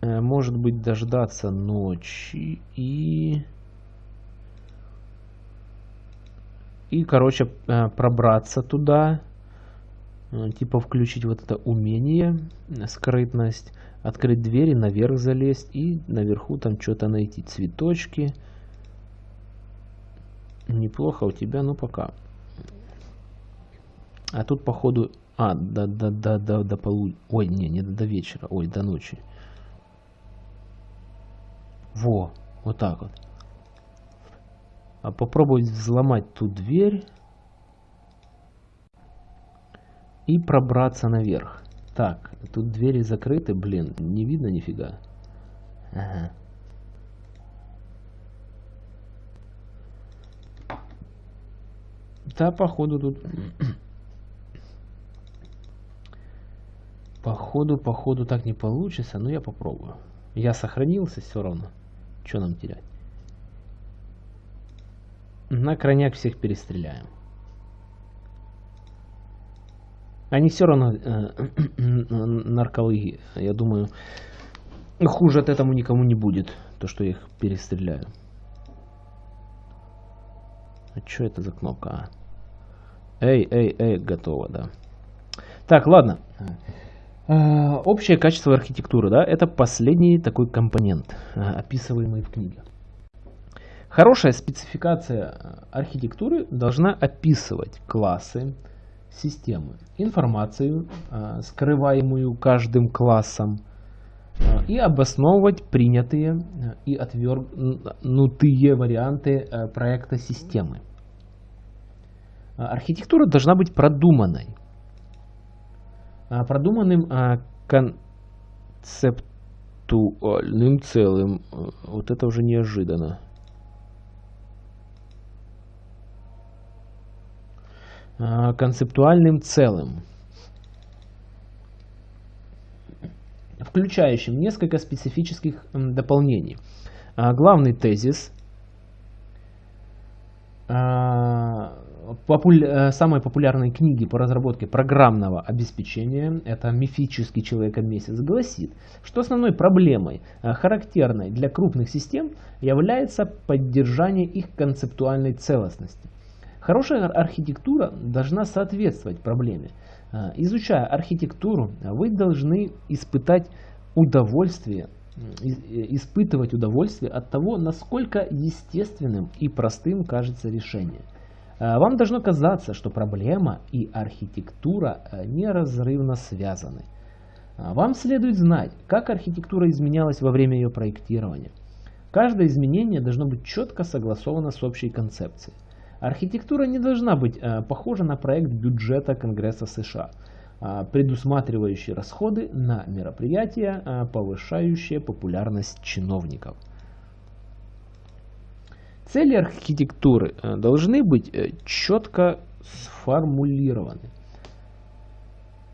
Э, может быть, дождаться ночи и... И, короче, э, пробраться туда. Э, типа включить вот это умение, скрытность открыть двери, наверх залезть и наверху там что-то найти. Цветочки. Неплохо у тебя, ну пока. А тут походу... А, до, до, до, до, до полу... Ой, не, не до вечера. Ой, до ночи. Во, вот так вот. А попробовать взломать ту дверь и пробраться наверх. Так, тут двери закрыты, блин, не видно нифига. Ага. Да, походу тут... Походу походу, так не получится, но я попробую. Я сохранился все равно. Что нам терять? На крайняк всех перестреляем. Они все равно э, наркологи. Я думаю, хуже от этому никому не будет, то, что я их перестреляю. А что это за кнопка? А? Эй, эй, эй, готово, да. Так, ладно. А, общее качество архитектуры, да, это последний такой компонент, а, описываемый в книге. Хорошая спецификация архитектуры должна описывать классы, системы, информацию, скрываемую каждым классом, и обосновывать принятые и отвергнутые варианты проекта системы. Архитектура должна быть продуманной, а, продуманным а, концептуальным целым. Вот это уже неожиданно. Концептуальным целым, включающим несколько специфических дополнений. Главный тезис популя... Э, самой популярной книги по разработке программного обеспечения, это «Мифический человека-месяц», гласит, что основной проблемой, э, характерной для крупных систем, является поддержание их концептуальной целостности. Хорошая архитектура должна соответствовать проблеме. Э, изучая архитектуру, вы должны испытать удовольствие испытывать удовольствие от того, насколько естественным и простым кажется решение – Э, вам должно казаться, что проблема и архитектура э, неразрывно связаны. Э, вам следует знать, как архитектура изменялась во время ее проектирования. Каждое изменение должно быть четко согласовано с общей концепцией. Архитектура не должна быть похожа на проект бюджета Конгресса США, предусматривающий расходы на мероприятия, повышающие популярность чиновников. Цели архитектуры э, должны быть э, четко сформулированы.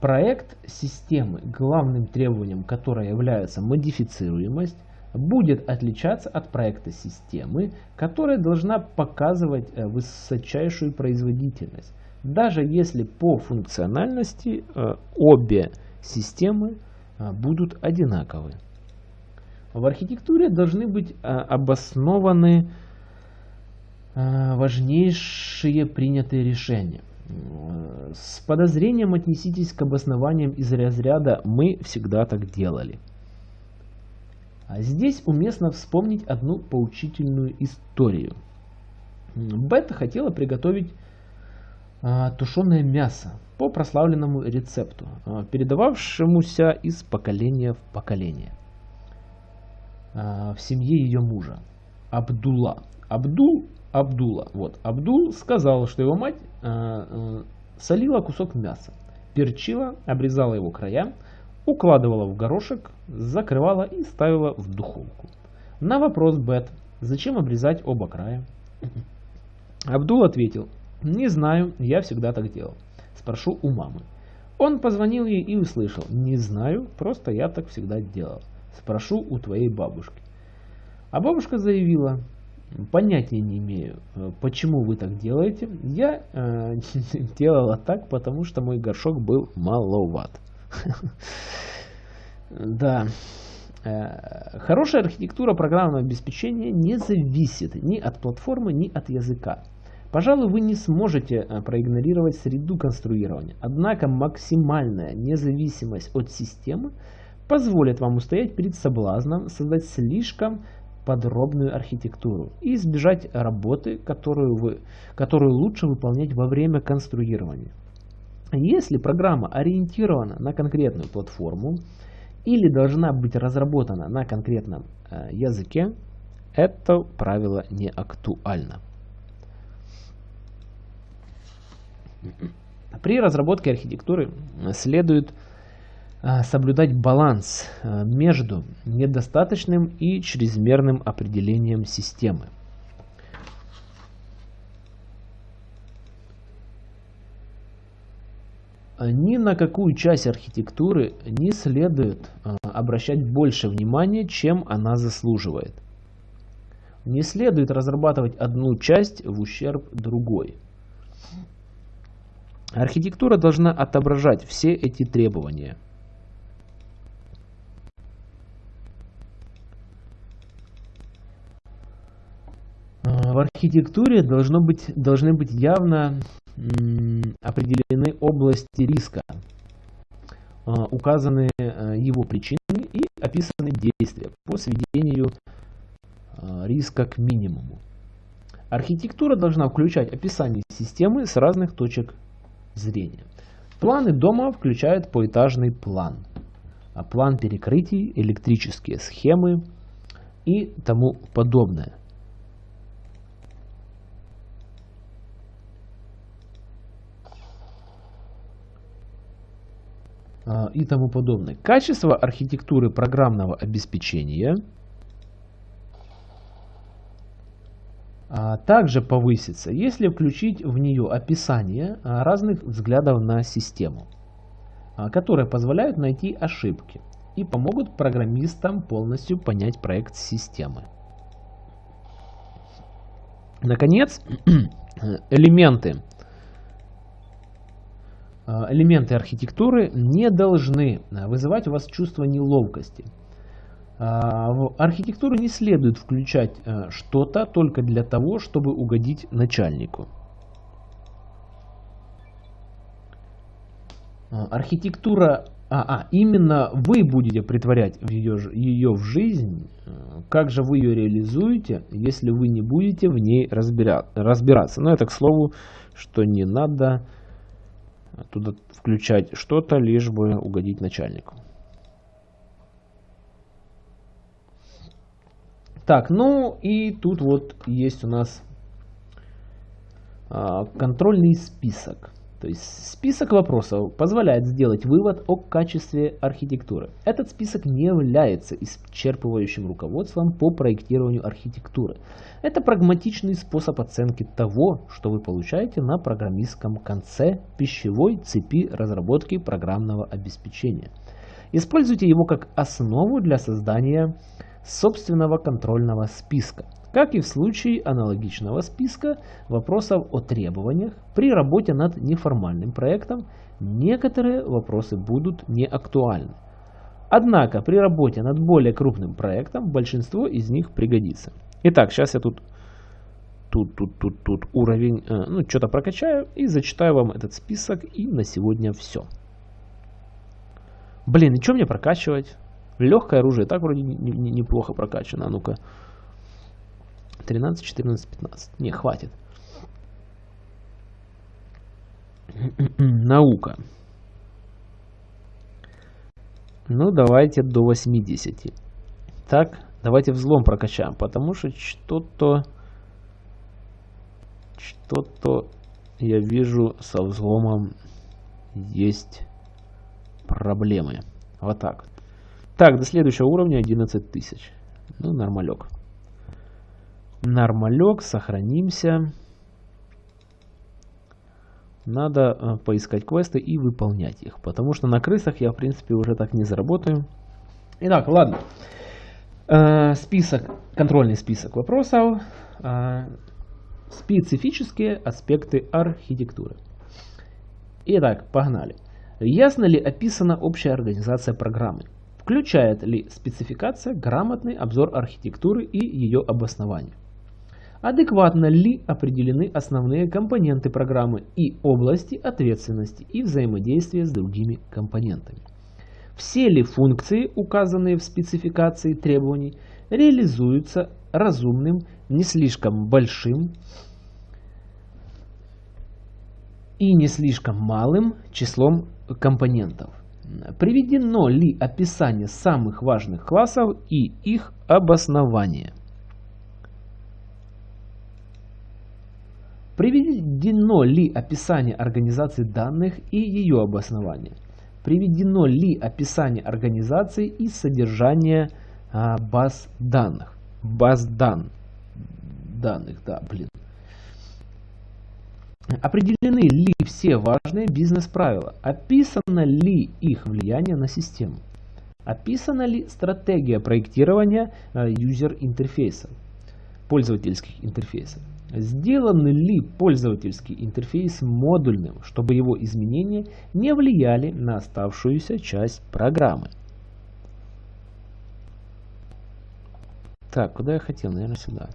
Проект системы, главным требованием которой является модифицируемость, будет отличаться от проекта системы, которая должна показывать э, высочайшую производительность, даже если по функциональности обе системы будут одинаковы. В архитектуре должны быть обоснованы Э, важнейшие принятые решения. С подозрением отнеситесь к обоснованиям из разряда «мы всегда так делали». А здесь уместно вспомнить одну поучительную историю. Бета хотела приготовить а, тушеное мясо по прославленному рецепту, а, передававшемуся из поколения в поколение. В семье ее мужа, Абдулла. Абдул Абдула. Вот. Абдул сказал, что его мать э, солила кусок мяса, перчила, обрезала его края, укладывала в горошек, закрывала и ставила в духовку. На вопрос Бет, зачем обрезать оба края? Абдул ответил, не знаю, я всегда так делал. Спрошу у мамы. Он позвонил ей и услышал, не знаю, просто я так всегда делал. Спрошу у твоей бабушки. А бабушка заявила, Понятия не имею, э, почему вы так делаете. Я э, делала так, потому что мой горшок был маловат. Да. Э, хорошая архитектура программного обеспечения не зависит ни от платформы, ни от языка. Пожалуй, вы не сможете э, проигнорировать среду конструирования. Однако максимальная независимость от системы позволит вам устоять перед соблазном создать слишком подробную архитектуру и избежать работы, которую, вы, которую лучше выполнять во время конструирования. Если программа ориентирована на конкретную платформу или должна быть разработана на конкретном э, языке, это правило не актуально. При разработке архитектуры следует а, соблюдать баланс а, между недостаточным и чрезмерным определением системы. Ни на какую часть архитектуры не следует а, обращать больше внимания, чем она заслуживает. Не следует разрабатывать одну часть в ущерб другой. Архитектура должна отображать все эти требования. А, в архитектуре должно быть, должны быть явно определены области риска, а, указаны э, его причины и описаны действия по сведению а, риска к минимуму. Архитектура должна включать описание системы с разных точек зрения. Планы дома включают поэтажный план, а план перекрытий, электрические схемы и тому подобное. И тому подобное. Качество архитектуры программного обеспечения а, также повысится, если включить в нее описание а, разных взглядов на систему, которые позволяют найти ошибки и помогут программистам полностью понять проект системы. Наконец, элементы элементы архитектуры не должны э, вызывать у вас чувство неловкости. Э, в архитектуру не следует включать что-то только для того, чтобы угодить начальнику. Архитектура, а, а именно вы будете притворять ее, ее в жизнь, как же вы ее реализуете, если вы не будете в ней разбира, разбираться. Но это к слову, что не надо туда включать что-то, лишь бы угодить начальнику. Так, ну и тут вот есть у нас а, контрольный список. То есть список вопросов позволяет сделать вывод о качестве архитектуры. Этот список не является исчерпывающим руководством по проектированию архитектуры. Это прагматичный способ оценки того, что вы получаете на программистском конце пищевой цепи разработки программного обеспечения. Используйте его как основу для создания собственного контрольного списка. Как и в случае аналогичного списка вопросов о требованиях, при работе над неформальным проектом некоторые вопросы будут не актуальны. Однако при работе над более крупным проектом большинство из них пригодится. Итак, сейчас я тут, тут, тут, тут, тут уровень, э, ну что-то прокачаю и зачитаю вам этот список и на сегодня все. Блин, и что мне прокачивать? Легкое оружие так вроде неплохо прокачано. А ну-ка. 13, 14, 15. Не, хватит. Наука. Ну, давайте до 80. Так, давайте взлом прокачаем, потому что что-то... Что-то я вижу со взломом есть проблемы. Вот так. Так, до следующего уровня 11 тысяч. Ну, нормалек. Нормалек, сохранимся. Надо э, поискать квесты и выполнять их. Потому что на крысах я, в принципе, уже так не заработаю. Итак, ладно. Э, список, контрольный список вопросов. Э, специфические аспекты архитектуры. Итак, погнали. Ясно ли описана общая организация программы? Включает ли спецификация грамотный обзор архитектуры и ее обоснования? Адекватно ли определены основные компоненты программы и области ответственности и взаимодействия с другими компонентами? Все ли функции, указанные в спецификации требований, реализуются разумным, не слишком большим и не слишком малым числом компонентов? Приведено ли описание самых важных классов и их обоснование? Приведено ли описание организации данных и ее обоснование? Приведено ли описание организации и содержание а, баз данных? Баз дан, данных, да, блин. Определены ли все важные бизнес-правила? Описано ли их влияние на систему? Описана ли стратегия проектирования юзер-интерфейсов, пользовательских интерфейсов? Сделан ли пользовательский интерфейс модульным, чтобы его изменения не влияли на оставшуюся часть программы? Так, куда я хотел? Наверное, сюда.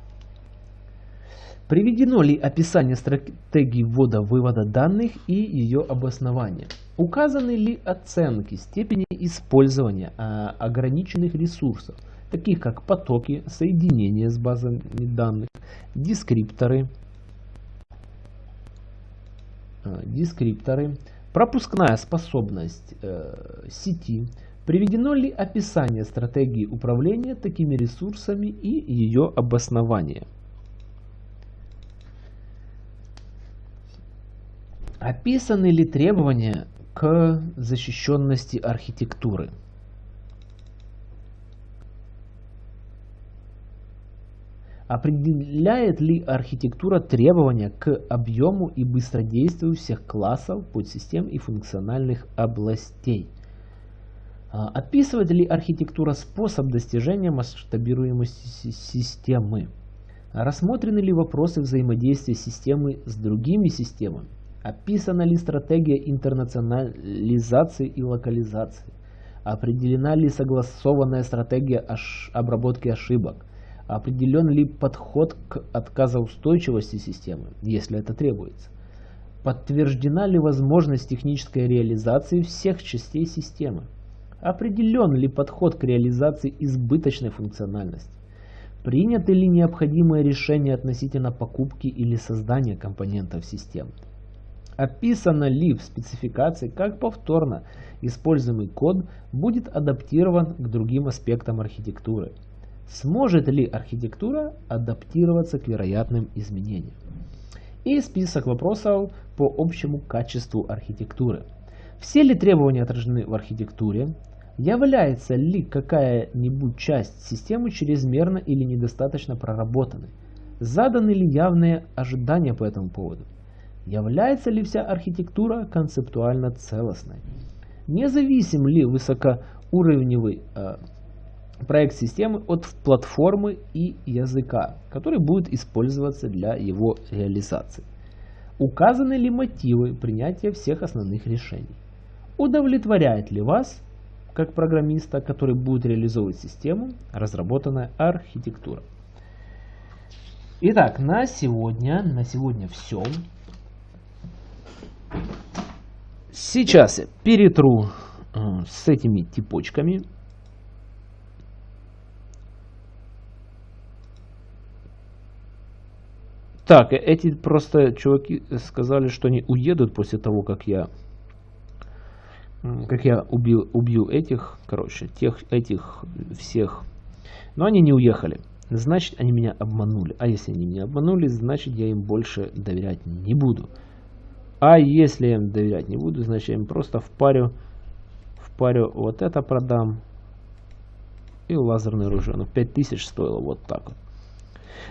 Приведено ли описание стратегии ввода-вывода данных и ее обоснования? Указаны ли оценки степени использования а, ограниченных ресурсов, таких как потоки, соединения с базами данных, дескрипторы, а, дескрипторы пропускная способность э, сети, приведено ли описание стратегии управления такими ресурсами и ее обоснование. Описаны ли требования к защищенности архитектуры? Определяет ли архитектура требования к объему и быстродействию всех классов, подсистем и функциональных областей? А, описывает ли архитектура способ достижения масштабируемости системы? Рассмотрены ли вопросы взаимодействия системы с другими системами? Описана ли стратегия интернационализации и локализации? Определена ли согласованная стратегия обработки ошибок? Определен ли подход к отказоустойчивости системы, если это требуется? Подтверждена ли возможность технической реализации всех частей системы? Определен ли подход к реализации избыточной функциональности? Приняты ли необходимые решения относительно покупки или создания компонентов системы? Описано ли в спецификации, как повторно используемый код будет адаптирован к другим аспектам архитектуры? Сможет ли архитектура адаптироваться к вероятным изменениям? И список вопросов по общему качеству архитектуры. Все ли требования отражены в архитектуре? Является ли какая-нибудь часть системы чрезмерно или недостаточно проработанной? Заданы ли явные ожидания по этому поводу? Является ли вся архитектура концептуально целостной? Независим ли высокоуровневый э, проект системы от платформы и языка, который будет использоваться для его реализации? Указаны ли мотивы принятия всех основных решений? Удовлетворяет ли вас, как программиста, который будет реализовывать систему, разработанная архитектура? Итак, на сегодня, на сегодня все. Сейчас я перетру э, с этими типочками. Так, э, эти просто чуваки сказали, что они уедут после того, как я как я убил, убью этих, короче, тех, этих всех. Но они не уехали. Значит, они меня обманули. А если они меня обманули, значит, я им больше доверять не буду. А если я им доверять не буду, значит я им просто впарю, впарю вот это продам. И лазерное оружие. Ну 5000 стоило вот так вот.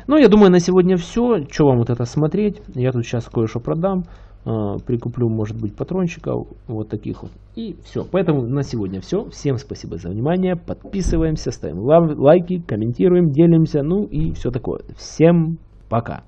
Ну, я думаю, на сегодня все. Что вам вот это смотреть? Я тут сейчас кое-что продам. Э, прикуплю, может быть, патрончиков. Вот таких вот. И все. Поэтому на сегодня все. Всем спасибо за внимание. Подписываемся, ставим лайки, комментируем, делимся. Ну и все такое. Всем пока.